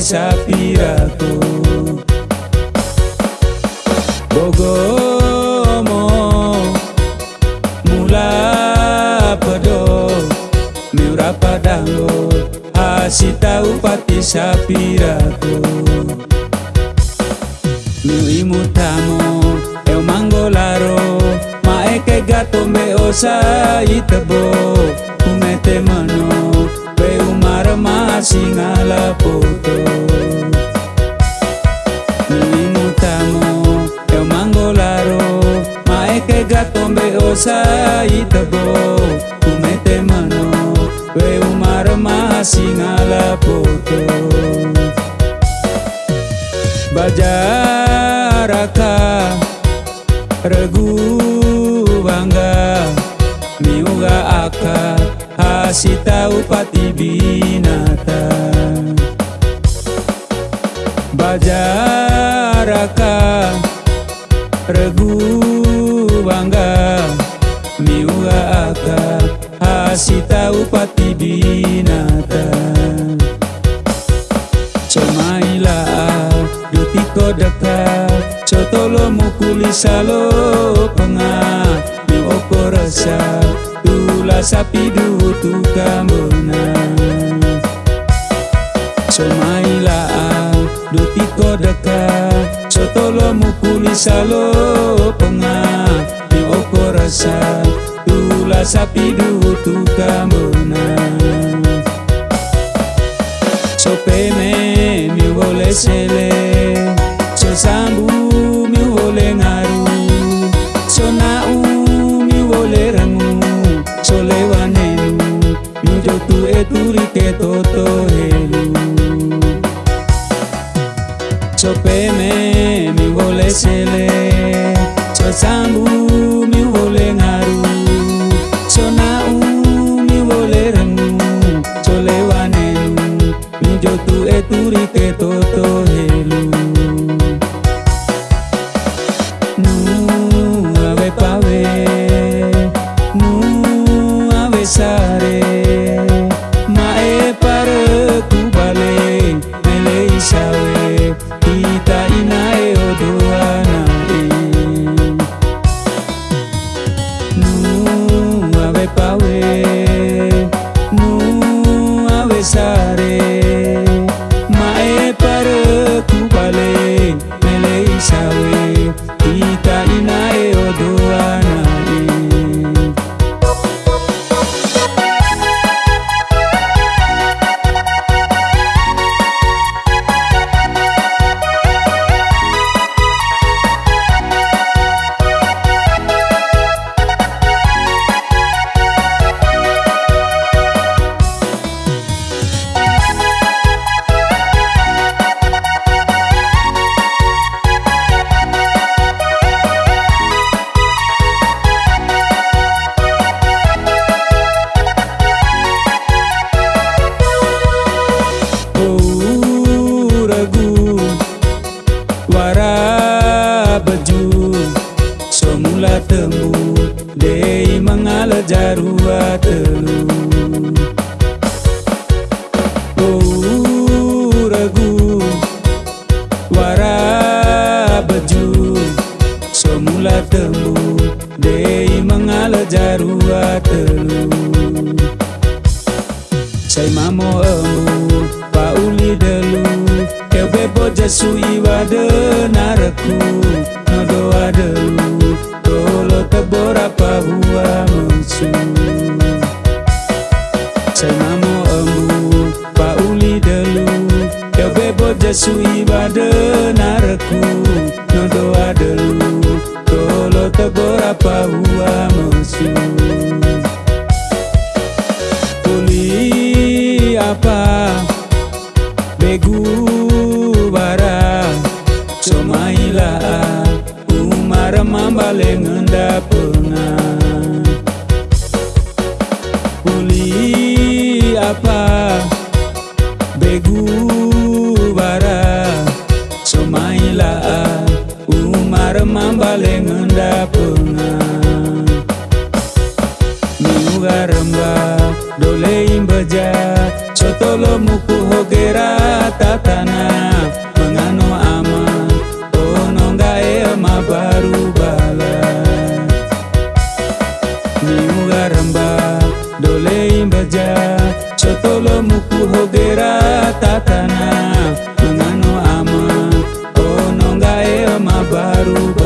sapiraku. Bogomo Mula pedo Miura padango Asita upati sapiraku. Miu imutamo Eu mangolaro Maeke gato me osa itabo Umete mano umara masingala poto Miu imutamo Eu mangolaro Maeke gato me osa itabo Umete mano We umara masingala poto Bajaraka Regu bangga. Miuga aka Hasita upati binata Regu bangga Miuga aka Hasita upati binata. Comaila Dutiko dekat Cotolo mukuli salo penga Mi oko rasa Tula sapi dutu salo penga Mi oko rasa Tula sapi dutu kamona Sopeme mi vole sele So sambu mi vole ngaru. So nau mi vole rangu So lewanenu Mi jotu eturi ke Temu Dei mangala jarua telu Oh ragu Wara baju Semula temu Dei mangala jarua telu Say mamo emu pauli delu Kebe boja sui wade naraku Umar mambale ngenda punga Puli apa? Begu quero